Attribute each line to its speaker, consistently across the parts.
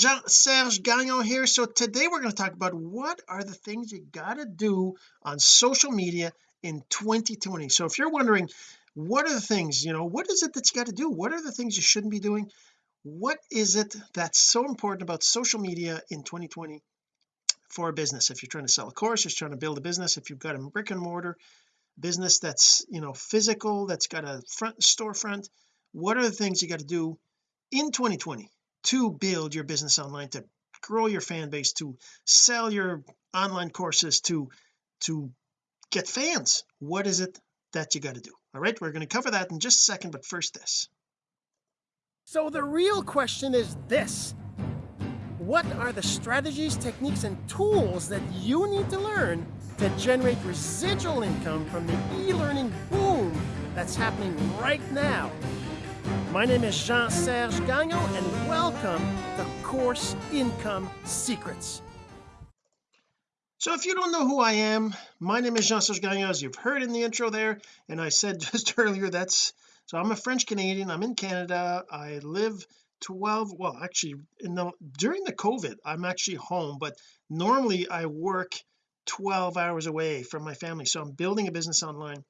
Speaker 1: Jean-Serge Gagnon here. So today we're going to talk about what are the things you got to do on social media in 2020 so if you're wondering what are the things you know what is it that you got to do? What are the things you shouldn't be doing? What is it that's so important about social media in 2020 for a business? If you're trying to sell a course you're trying to build a business if you've got a brick and mortar business that's you know physical that's got a front storefront what are the things you got to do in 2020 to build your business online to grow your fan base to sell your online courses to to get fans what is it that you got to do? All right we're going to cover that in just a second but first this.
Speaker 2: So the real question is this. What are the strategies techniques and tools that you need to learn to generate residual income from the e-learning boom that's happening right now my name is Jean-Serge Gagnon and welcome to Course Income Secrets.
Speaker 1: So if you don't know who I am my name is Jean-Serge Gagnon as you've heard in the intro there and I said just earlier that's so I'm a French Canadian I'm in Canada I live 12 well actually in the during the COVID I'm actually home but normally I work 12 hours away from my family so I'm building a business online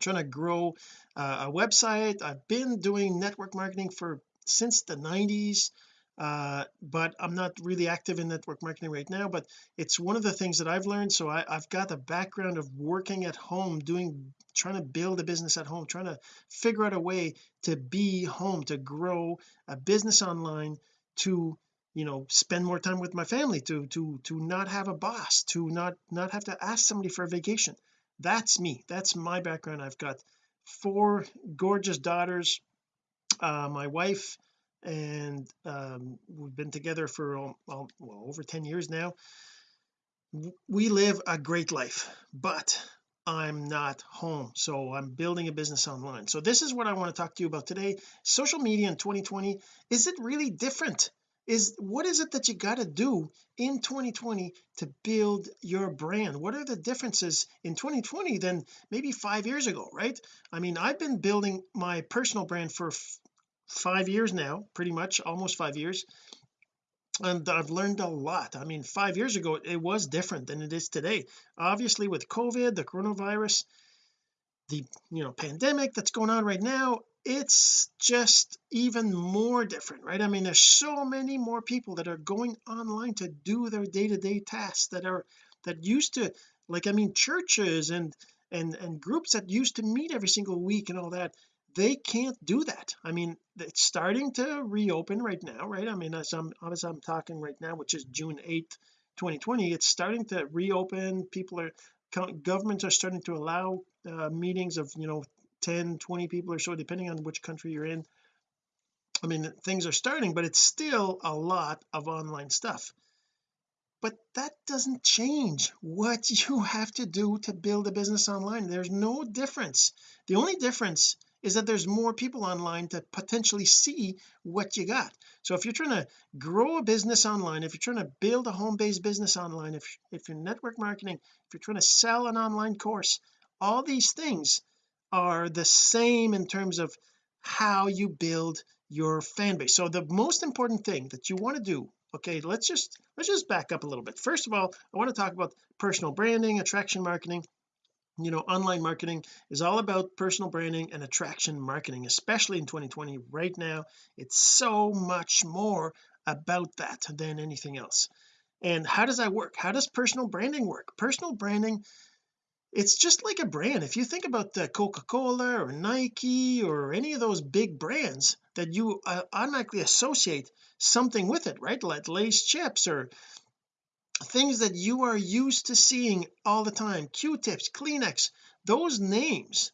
Speaker 1: trying to grow uh, a website. I've been doing network marketing for since the 90s uh, but I'm not really active in network marketing right now but it's one of the things that I've learned. So I, I've got a background of working at home doing trying to build a business at home trying to figure out a way to be home to grow a business online to you know spend more time with my family to to to not have a boss to not not have to ask somebody for a vacation. That's me. That's my background. I've got four gorgeous daughters uh, my wife and um, we've been together for well, over 10 years now. We live a great life but I'm not home so I'm building a business online. So this is what I want to talk to you about today. Social media in 2020 is it really different is what is it that you got to do in 2020 to build your brand? What are the differences in 2020 than maybe five years ago right? I mean I've been building my personal brand for five years now pretty much almost five years and I've learned a lot. I mean five years ago it was different than it is today. Obviously with COVID the coronavirus the you know pandemic that's going on right now it's just even more different right? I mean there's so many more people that are going online to do their day-to-day tasks that are that used to like I mean churches and and and groups that used to meet every single week and all that they can't do that. I mean it's starting to reopen right now right? I mean as I'm as I'm talking right now which is June 8th 2020 it's starting to reopen. People are governments are starting to allow uh, meetings of you know 10 20 people or so depending on which country you're in. I mean things are starting but it's still a lot of online stuff. But that doesn't change what you have to do to build a business online. There's no difference. The only difference is that there's more people online to potentially see what you got. So if you're trying to grow a business online if you're trying to build a home-based business online if if you're network marketing if you're trying to sell an online course all these things are the same in terms of how you build your fan base. So the most important thing that you want to do okay let's just let's just back up a little bit. First of all I want to talk about personal branding attraction marketing. You know online marketing is all about personal branding and attraction marketing especially in 2020 right now it's so much more about that than anything else. And how does that work? How does personal branding work? Personal branding it's just like a brand. If you think about the Coca-Cola or Nike or any of those big brands that you uh, automatically associate something with it right? Like Lay's chips or things that you are used to seeing all the time. Q-tips kleenex those names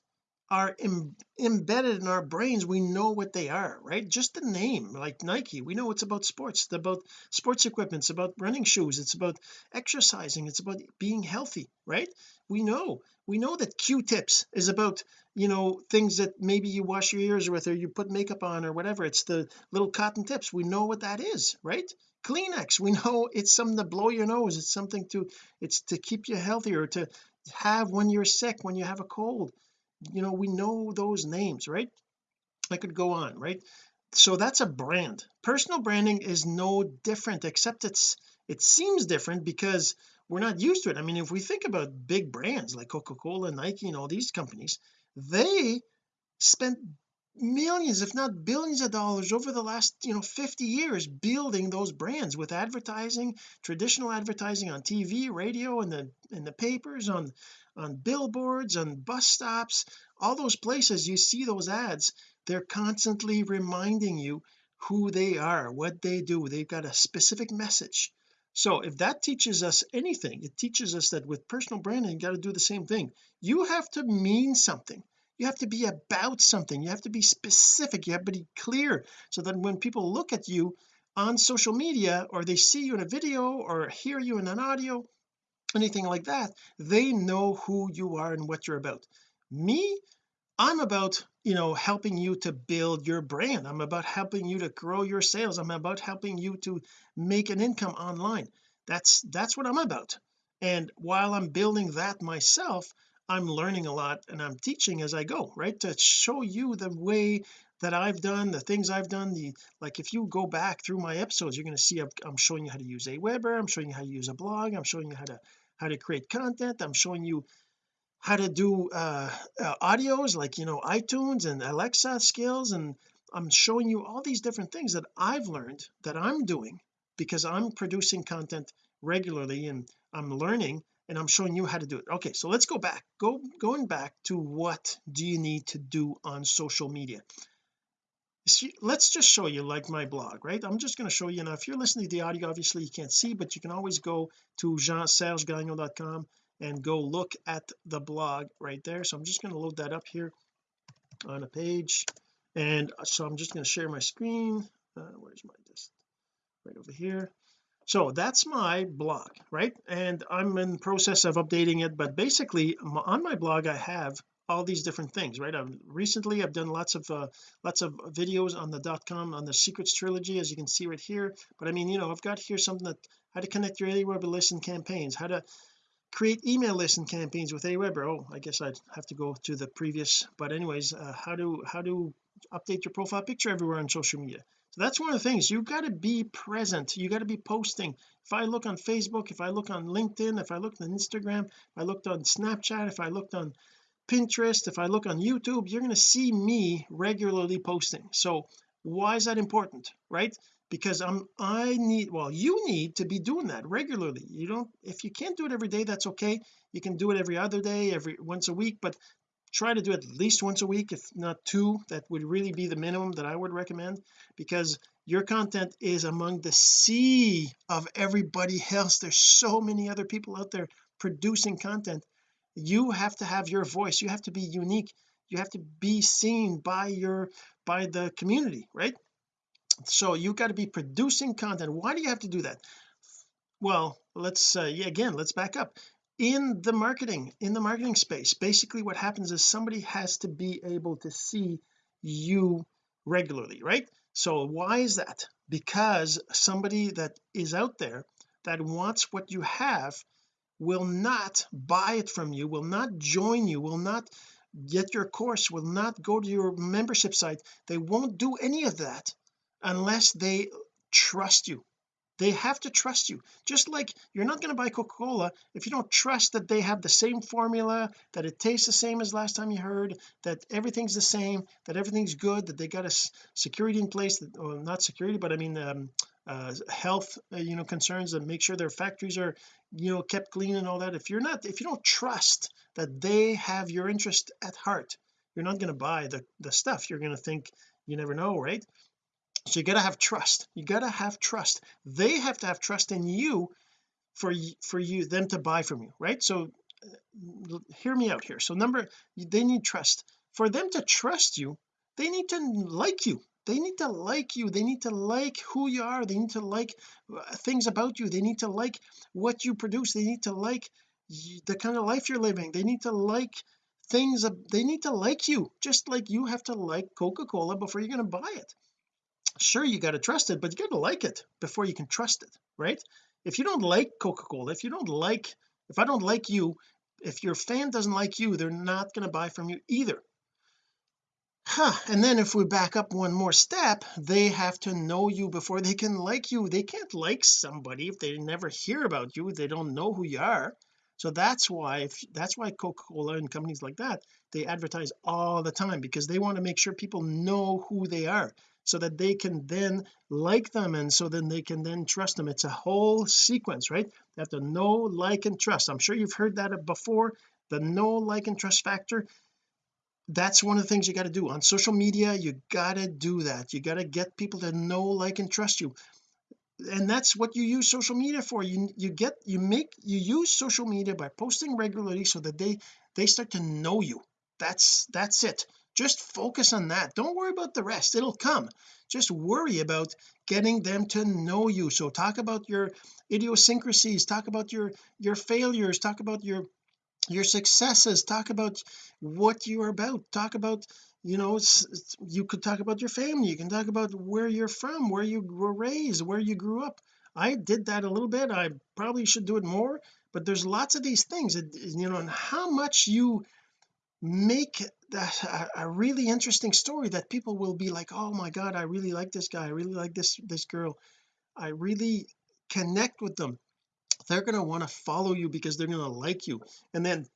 Speaker 1: are Im embedded in our brains we know what they are right? Just the name like Nike we know it's about sports it's about sports equipment it's about running shoes it's about exercising it's about being healthy right? We know we know that q-tips is about you know things that maybe you wash your ears with or you put makeup on or whatever it's the little cotton tips we know what that is right? Kleenex we know it's something to blow your nose it's something to it's to keep you healthier to have when you're sick when you have a cold you know we know those names right? I could go on right? So that's a brand. Personal branding is no different except it's it seems different because we're not used to it. I mean if we think about big brands like Coca-Cola Nike and all these companies they spent millions if not billions of dollars over the last you know 50 years building those brands with advertising traditional advertising on TV radio and the in the papers on on billboards on bus stops all those places you see those ads they're constantly reminding you who they are what they do. They've got a specific message. So if that teaches us anything it teaches us that with personal branding you got to do the same thing. You have to mean something you have to be about something. You have to be specific. You have to be clear so that when people look at you on social media or they see you in a video or hear you in an audio anything like that they know who you are and what you're about. Me I'm about you know helping you to build your brand. I'm about helping you to grow your sales. I'm about helping you to make an income online. That's that's what I'm about. And while I'm building that myself I'm learning a lot and I'm teaching as I go right? To show you the way that I've done the things I've done the like if you go back through my episodes you're going to see I'm showing you how to use Aweber I'm showing you how to use a blog I'm showing you how to how to create content I'm showing you how to do uh, uh, audios like you know iTunes and Alexa skills and I'm showing you all these different things that I've learned that I'm doing because I'm producing content regularly and I'm learning and I'm showing you how to do it. Okay so let's go back. Go going back to what do you need to do on social media. See, let's just show you like my blog right? I'm just going to show you now if you're listening to the audio obviously you can't see but you can always go to jeansergegagnon.com and go look at the blog right there. So I'm just going to load that up here on a page and so I'm just going to share my screen. Uh, where's my this right over here so that's my blog right? And I'm in process of updating it but basically on my blog I have all these different things right? I've recently I've done lots of uh, lots of videos on the dot com on the secrets trilogy as you can see right here. But I mean you know I've got here something that how to connect your Aweber list and campaigns how to create email list and campaigns with Aweber oh I guess I'd have to go to the previous but anyways uh, how to how to update your profile picture everywhere on social media so that's one of the things you got to be present you got to be posting. If I look on Facebook if I look on LinkedIn if I look on Instagram if I looked on Snapchat if I looked on Pinterest if I look on YouTube you're going to see me regularly posting. So why is that important right? Because I'm I need well you need to be doing that regularly. You don't if you can't do it every day that's okay. You can do it every other day every once a week but try to do at least once a week if not two that would really be the minimum that I would recommend because your content is among the sea of everybody else. There's so many other people out there producing content. You have to have your voice. You have to be unique. You have to be seen by your by the community right? So you've got to be producing content. Why do you have to do that? Well let's uh, yeah, again let's back up in the marketing in the marketing space. Basically what happens is somebody has to be able to see you regularly right? So why is that? Because somebody that is out there that wants what you have will not buy it from you will not join you will not get your course will not go to your membership site. They won't do any of that unless they trust you they have to trust you. Just like you're not going to buy Coca-Cola if you don't trust that they have the same formula that it tastes the same as last time you heard that everything's the same that everything's good that they got a security in place that, well not security but I mean um, uh, health uh, you know concerns and make sure their factories are you know kept clean and all that. If you're not if you don't trust that they have your interest at heart you're not going to buy the the stuff. You're going to think you never know right so you got to have trust. You got to have trust. They have to have trust in you for for you them to buy from you right? So uh, hear me out here. So number they need trust. For them to trust you they need to like you. They need to like you. They need to like who you are. They need to like uh, things about you. They need to like what you produce. They need to like the kind of life you're living. They need to like things they need to like you just like you have to like Coca-Cola before you're going to buy it sure you got to trust it but you got to like it before you can trust it right? If you don't like Coca-Cola if you don't like if I don't like you if your fan doesn't like you they're not going to buy from you either. Huh and then if we back up one more step they have to know you before they can like you. They can't like somebody if they never hear about you they don't know who you are. So that's why if that's why Coca-Cola and companies like that they advertise all the time because they want to make sure people know who they are so that they can then like them and so then they can then trust them. It's a whole sequence right? They have to know like and trust. I'm sure you've heard that before the know like and trust factor. That's one of the things you got to do. On social media you got to do that. You got to get people to know like and trust you. And that's what you use social media for. You you get you make you use social media by posting regularly so that they they start to know you. That's that's it just focus on that. Don't worry about the rest. It'll come. Just worry about getting them to know you. So talk about your idiosyncrasies. Talk about your your failures. Talk about your your successes. Talk about what you're about. Talk about you know you could talk about your family. You can talk about where you're from where you were raised where you grew up. I did that a little bit. I probably should do it more. But there's lots of these things. You know and how much you make that a, a really interesting story that people will be like oh my god I really like this guy I really like this this girl. I really connect with them. They're going to want to follow you because they're going to like you. And then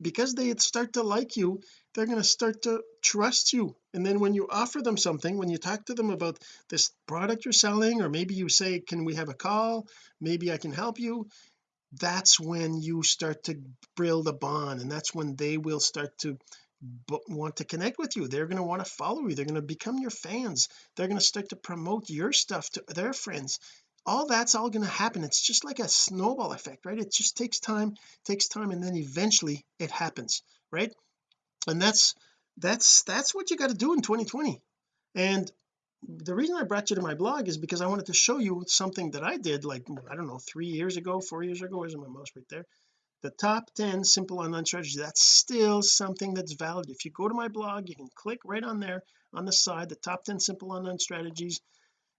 Speaker 1: because they start to like you they're going to start to trust you. And then when you offer them something when you talk to them about this product you're selling or maybe you say can we have a call? Maybe I can help you that's when you start to build a bond and that's when they will start to want to connect with you. They're going to want to follow you. They're going to become your fans. They're going to start to promote your stuff to their friends. All that's all going to happen. It's just like a snowball effect right? It just takes time takes time and then eventually it happens right? And that's that's that's what you got to do in 2020 and the reason I brought you to my blog is because I wanted to show you something that I did like I don't know three years ago four years ago where's my mouse right there the top 10 simple online strategies that's still something that's valid. If you go to my blog you can click right on there on the side the top 10 simple online strategies.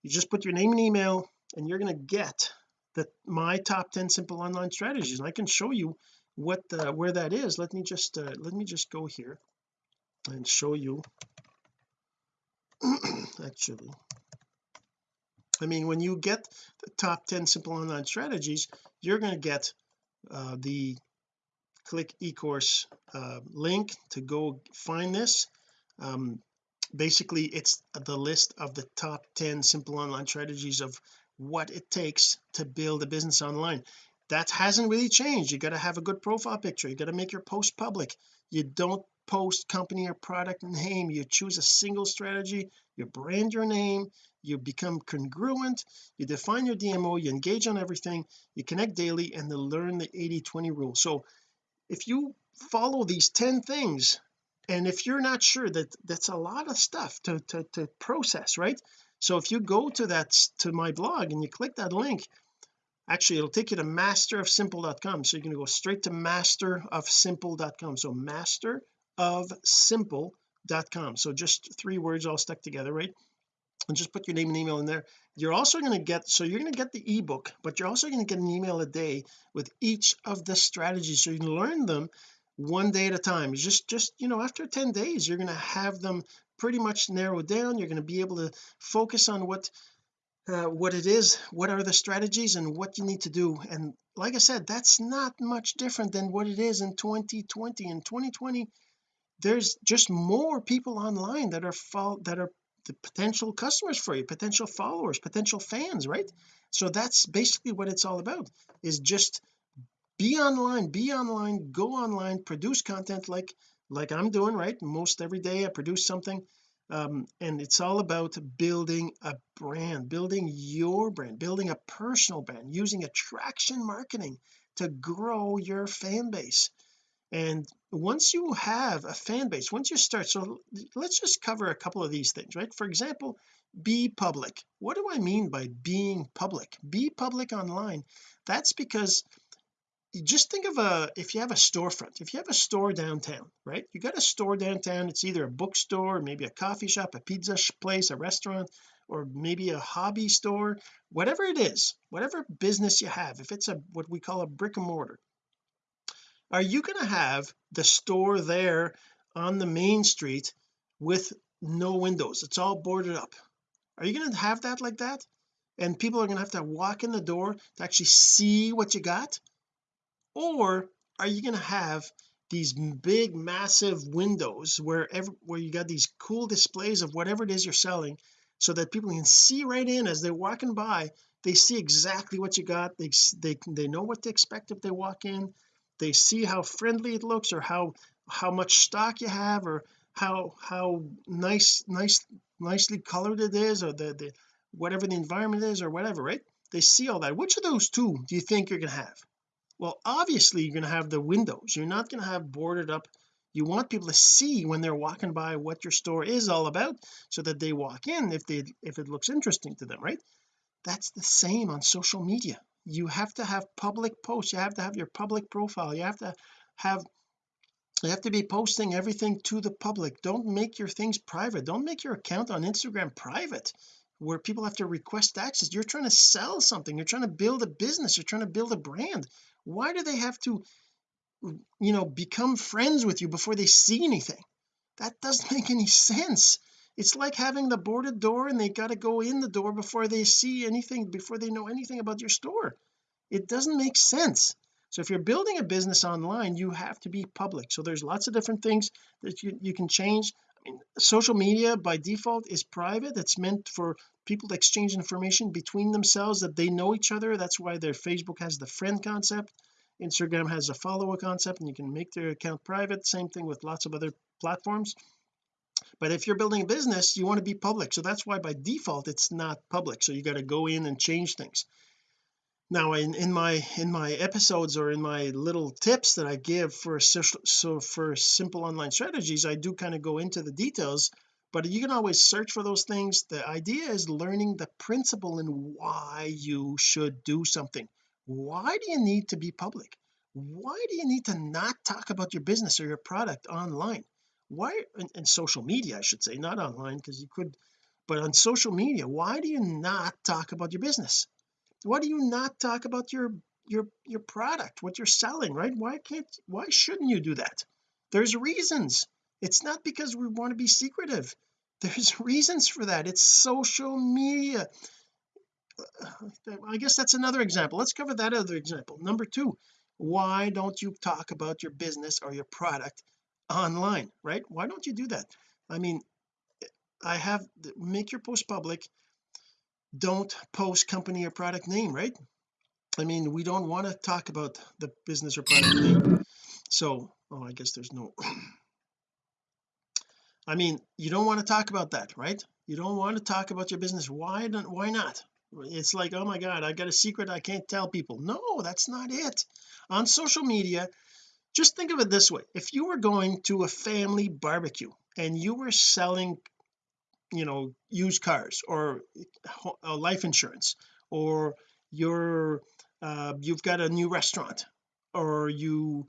Speaker 1: You just put your name and email and you're going to get the my top 10 simple online strategies and I can show you what the, where that is. Let me just uh, let me just go here and show you. Actually I mean when you get the top 10 simple online strategies you're going to get uh, the click ecourse uh, link to go find this. Um, basically it's the list of the top 10 simple online strategies of what it takes to build a business online. That hasn't really changed. You got to have a good profile picture. You got to make your post public. You don't post company or product name. You choose a single strategy you brand your name you become congruent you define your DMO you engage on everything you connect daily and then learn the 80-20 rule. So if you follow these 10 things and if you're not sure that that's a lot of stuff to, to, to process right? So if you go to that to my blog and you click that link actually it'll take you to masterofsimple.com so you're going to go straight to masterofsimple.com so masterofsimple.com so just three words all stuck together right? And just put your name and email in there. You're also going to get so you're going to get the ebook but you're also going to get an email a day with each of the strategies. So you can learn them one day at a time. You just just you know after 10 days you're going to have them pretty much narrowed down. You're going to be able to focus on what uh, what it is what are the strategies and what you need to do. And like I said that's not much different than what it is in 2020 in 2020 there's just more people online that are that are the potential customers for you potential followers potential fans right? So that's basically what it's all about is just be online be online go online produce content like like I'm doing right? Most every day I produce something um, and it's all about building a brand building your brand building a personal brand using attraction marketing to grow your fan base and once you have a fan base once you start so let's just cover a couple of these things right? For example be public. What do I mean by being public? Be public online. That's because you just think of a if you have a storefront if you have a store downtown right? You got a store downtown it's either a bookstore maybe a coffee shop a pizza place a restaurant or maybe a hobby store whatever it is whatever business you have if it's a what we call a brick and mortar are you going to have the store there on the main street with no windows? It's all boarded up. Are you going to have that like that? And people are going to have to walk in the door to actually see what you got? Or are you going to have these big massive windows where every, where you got these cool displays of whatever it is you're selling so that people can see right in as they're walking by they see exactly what you got they they they know what to expect if they walk in they see how friendly it looks or how how much stock you have or how how nice nice nicely colored it is or the, the whatever the environment is or whatever right? They see all that. Which of those two do you think you're going to have? Well obviously you're going to have the windows. You're not going to have boarded up. You want people to see when they're walking by what your store is all about so that they walk in if they if it looks interesting to them right? That's the same on social media you have to have public posts. You have to have your public profile. You have to have you have to be posting everything to the public. Don't make your things private. Don't make your account on Instagram private where people have to request access you're trying to sell something. You're trying to build a business. You're trying to build a brand. Why do they have to you know become friends with you before they see anything? That doesn't make any sense it's like having the boarded door and they got to go in the door before they see anything before they know anything about your store. It doesn't make sense. So if you're building a business online you have to be public. So there's lots of different things that you, you can change. I mean social media by default is private. It's meant for people to exchange information between themselves that they know each other. That's why their Facebook has the friend concept. Instagram has a follower concept and you can make their account private. Same thing with lots of other platforms but if you're building a business you want to be public. So that's why by default it's not public. So you got to go in and change things. Now in in my in my episodes or in my little tips that I give for social so for simple online strategies I do kind of go into the details but you can always search for those things. The idea is learning the principle and why you should do something. Why do you need to be public? Why do you need to not talk about your business or your product online why in, social media I should say not online because you could but on social media why do you not talk about your business? Why do you not talk about your your your product what you're selling right? Why can't why shouldn't you do that? There's reasons. It's not because we want to be secretive. There's reasons for that. It's social media. I guess that's another example. Let's cover that other example. Number two why don't you talk about your business or your product online right? Why don't you do that? I mean I have make your post public. Don't post company or product name right? I mean we don't want to talk about the business or product name. So oh I guess there's no I mean you don't want to talk about that right? You don't want to talk about your business. Why don't why not? It's like oh my god I got a secret I can't tell people. No that's not it. On social media just think of it this way. If you were going to a family barbecue and you were selling you know used cars or uh, life insurance or you're uh, you've got a new restaurant or you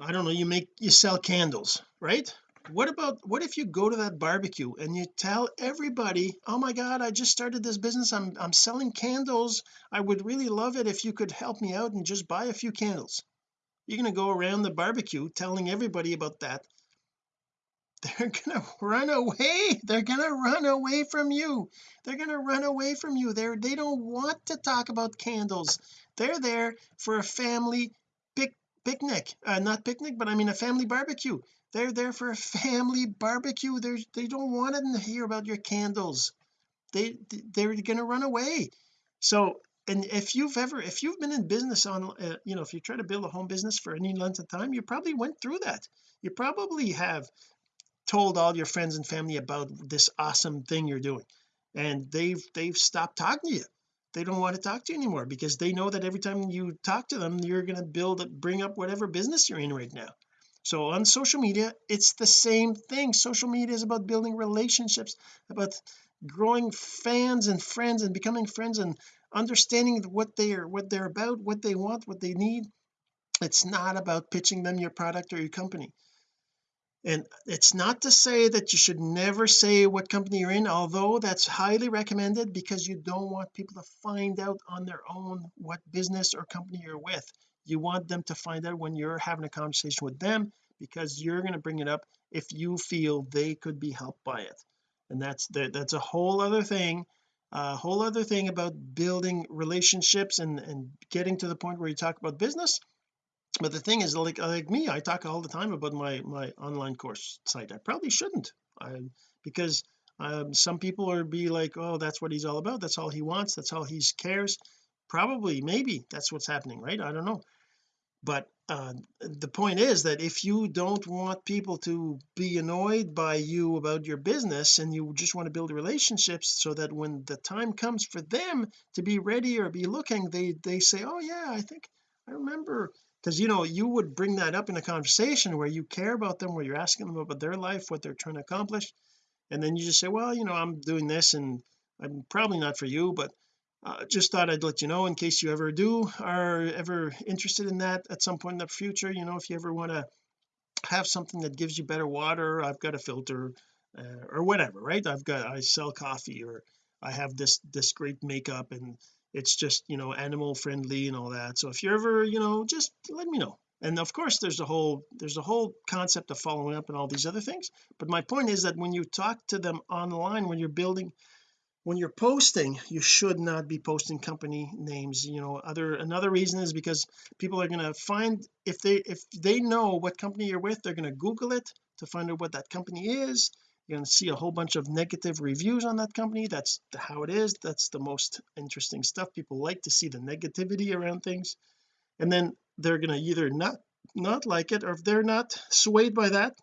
Speaker 1: I don't know you make you sell candles right? What about what if you go to that barbecue and you tell everybody oh my god I just started this business. I'm I'm selling candles. I would really love it if you could help me out and just buy a few candles you're going to go around the barbecue telling everybody about that. They're gonna run away they're gonna run away from you. They're gonna run away from you. They're they don't want to talk about candles. They're there for a family pic picnic uh, not picnic but I mean a family barbecue. They're there for a family barbecue. There's they don't want to hear about your candles. They they're gonna run away. So and if you've ever if you've been in business on uh, you know if you try to build a home business for any length of time you probably went through that. You probably have told all your friends and family about this awesome thing you're doing. And they've they've stopped talking to you. They don't want to talk to you anymore because they know that every time you talk to them you're going to build bring up whatever business you're in right now. So on social media it's the same thing. Social media is about building relationships about growing fans and friends and becoming friends and understanding what they are what they're about what they want what they need. It's not about pitching them your product or your company. And it's not to say that you should never say what company you're in although that's highly recommended because you don't want people to find out on their own what business or company you're with. You want them to find out when you're having a conversation with them because you're going to bring it up if you feel they could be helped by it. And that's that, that's a whole other thing a whole other thing about building relationships and and getting to the point where you talk about business. But the thing is like like me I talk all the time about my my online course site. I probably shouldn't I because um, some people are be like oh that's what he's all about. That's all he wants. That's all he cares. Probably maybe that's what's happening right? I don't know. But uh, the point is that if you don't want people to be annoyed by you about your business and you just want to build relationships so that when the time comes for them to be ready or be looking they they say oh yeah I think I remember because you know you would bring that up in a conversation where you care about them where you're asking them about their life what they're trying to accomplish and then you just say well you know I'm doing this and I'm probably not for you but uh, just thought I'd let you know in case you ever do are ever interested in that at some point in the future you know if you ever want to have something that gives you better water I've got a filter uh, or whatever right? I've got I sell coffee or I have this this great makeup and it's just you know animal friendly and all that. So if you're ever you know just let me know. And of course there's a whole there's a whole concept of following up and all these other things. But my point is that when you talk to them online when you're building when you're posting you should not be posting company names you know other another reason is because people are going to find if they if they know what company you're with they're going to google it to find out what that company is. You're going to see a whole bunch of negative reviews on that company. That's how it is. That's the most interesting stuff. People like to see the negativity around things. And then they're going to either not not like it or if they're not swayed by that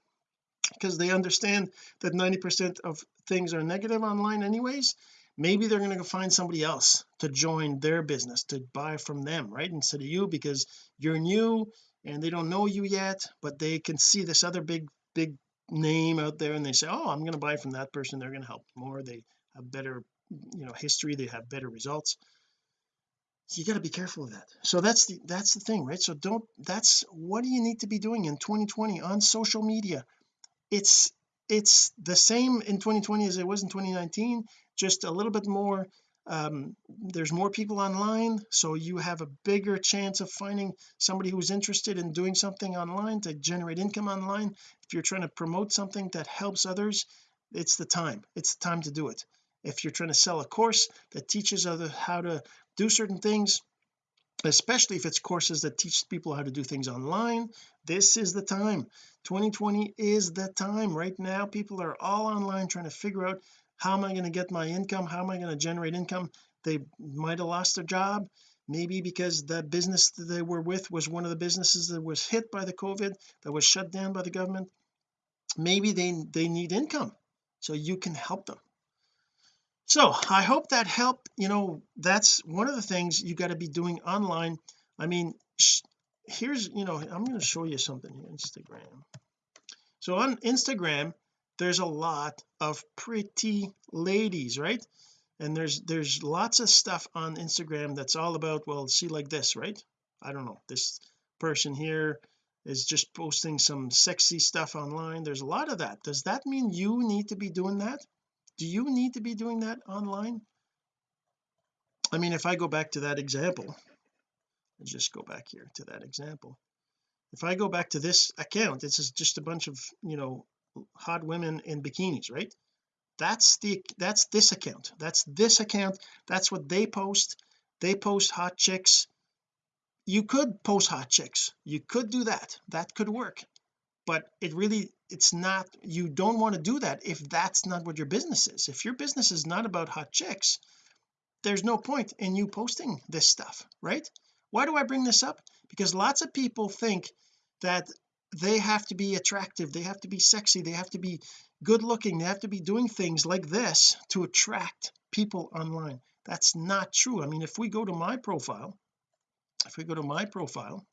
Speaker 1: because they understand that 90 percent of things are negative online anyways maybe they're going to find somebody else to join their business to buy from them right instead of you because you're new and they don't know you yet but they can see this other big big name out there and they say oh I'm going to buy from that person. They're going to help more. They have better you know history. They have better results. So you got to be careful of that. So that's the that's the thing right? So don't that's what do you need to be doing in 2020 on social media it's it's the same in 2020 as it was in 2019 just a little bit more um, there's more people online so you have a bigger chance of finding somebody who's interested in doing something online to generate income online. If you're trying to promote something that helps others it's the time. It's the time to do it. If you're trying to sell a course that teaches other how to do certain things especially if it's courses that teach people how to do things online this is the time. 2020 is the time. Right now people are all online trying to figure out how am I going to get my income? How am I going to generate income? They might have lost their job. Maybe because the business that they were with was one of the businesses that was hit by the COVID that was shut down by the government. Maybe they they need income so you can help them so I hope that helped you know that's one of the things you got to be doing online. I mean here's you know I'm going to show you something here Instagram. So on Instagram there's a lot of pretty ladies right? And there's there's lots of stuff on Instagram that's all about well see like this right? I don't know. This person here is just posting some sexy stuff online. There's a lot of that. Does that mean you need to be doing that do you need to be doing that online? I mean if I go back to that example let's just go back here to that example. If I go back to this account this is just a bunch of you know hot women in bikinis right? That's the that's this account. That's this account. That's what they post. They post hot chicks. You could post hot chicks. You could do that. That could work. But it really it's not you don't want to do that if that's not what your business is. If your business is not about hot chicks there's no point in you posting this stuff right? Why do I bring this up? Because lots of people think that they have to be attractive they have to be sexy they have to be good looking they have to be doing things like this to attract people online. That's not true. I mean if we go to my profile if we go to my profile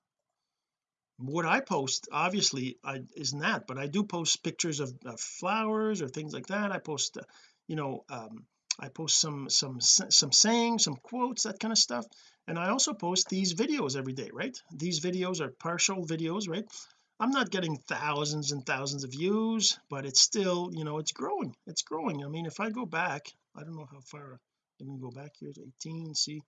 Speaker 1: what I post obviously I isn't that but I do post pictures of, of flowers or things like that. I post uh, you know um, I post some some some sayings some quotes that kind of stuff. And I also post these videos every day right? These videos are partial videos right? I'm not getting thousands and thousands of views but it's still you know it's growing. It's growing. I mean if I go back I don't know how far let me go back here to 18 see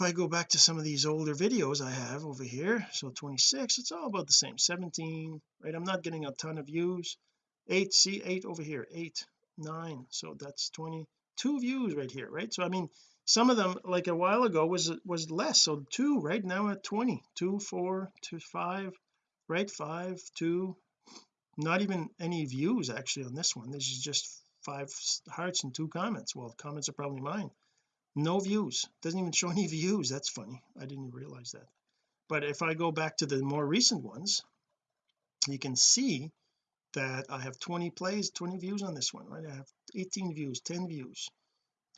Speaker 1: if I go back to some of these older videos I have over here. So 26 it's all about the same 17 right? I'm not getting a ton of views. 8 see 8 over here 8 9 so that's 22 views right here right? So I mean some of them like a while ago was was less. So two right? Now at 20 two four two five right? Five two. Not even any views actually on this one. This is just five hearts and two comments. Well comments are probably mine no views. Doesn't even show any views. That's funny. I didn't realize that. But if I go back to the more recent ones you can see that I have 20 plays 20 views on this one right? I have 18 views 10 views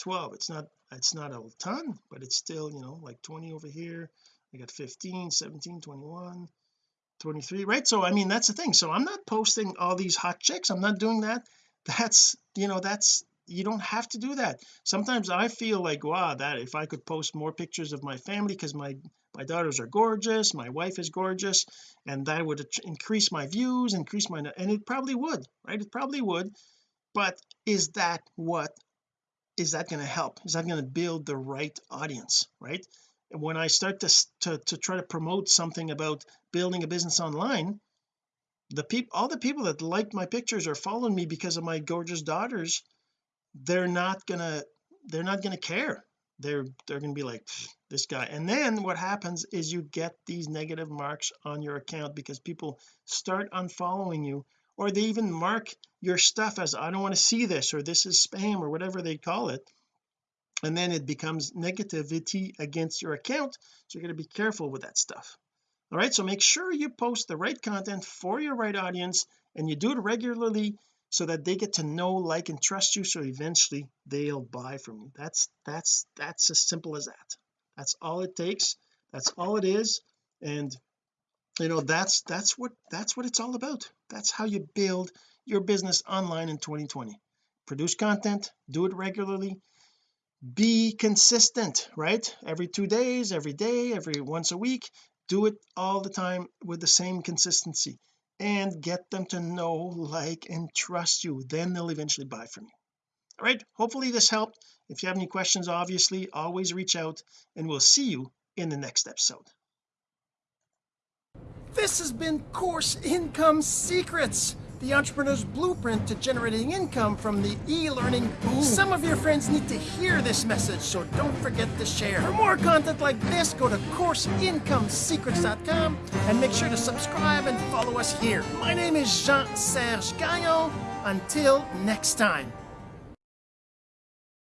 Speaker 1: 12 it's not it's not a ton but it's still you know like 20 over here. I got 15 17 21 23 right? So I mean that's the thing. So I'm not posting all these hot chicks. I'm not doing that. That's you know that's you don't have to do that. Sometimes I feel like wow that if I could post more pictures of my family because my my daughters are gorgeous my wife is gorgeous and that would increase my views increase my and it probably would right? It probably would. But is that what is that going to help? Is that going to build the right audience right? When I start to, to to try to promote something about building a business online the people all the people that like my pictures are following me because of my gorgeous daughters they're not gonna they're not gonna care. They're they're gonna be like this guy. And then what happens is you get these negative marks on your account because people start unfollowing you or they even mark your stuff as I don't want to see this or this is spam or whatever they call it. And then it becomes negativity against your account so you're going to be careful with that stuff. All right so make sure you post the right content for your right audience and you do it regularly so that they get to know like and trust you so eventually they'll buy from you. That's that's that's as simple as that. That's all it takes. That's all it is. And you know that's that's what that's what it's all about. That's how you build your business online in 2020 produce content do it regularly. Be consistent right? Every two days every day every once a week do it all the time with the same consistency and get them to know like and trust you. Then they'll eventually buy from you. All right? Hopefully this helped. If you have any questions obviously always reach out and we'll see you in the next episode.
Speaker 2: This has been course income secrets the entrepreneur's blueprint to generating income from the e-learning boom. Some of your friends need to hear this message, so don't forget to share. For more content like this, go to CourseIncomeSecrets.com and make sure to subscribe and follow us here. My name is Jean-Serge Gagnon. Until next time.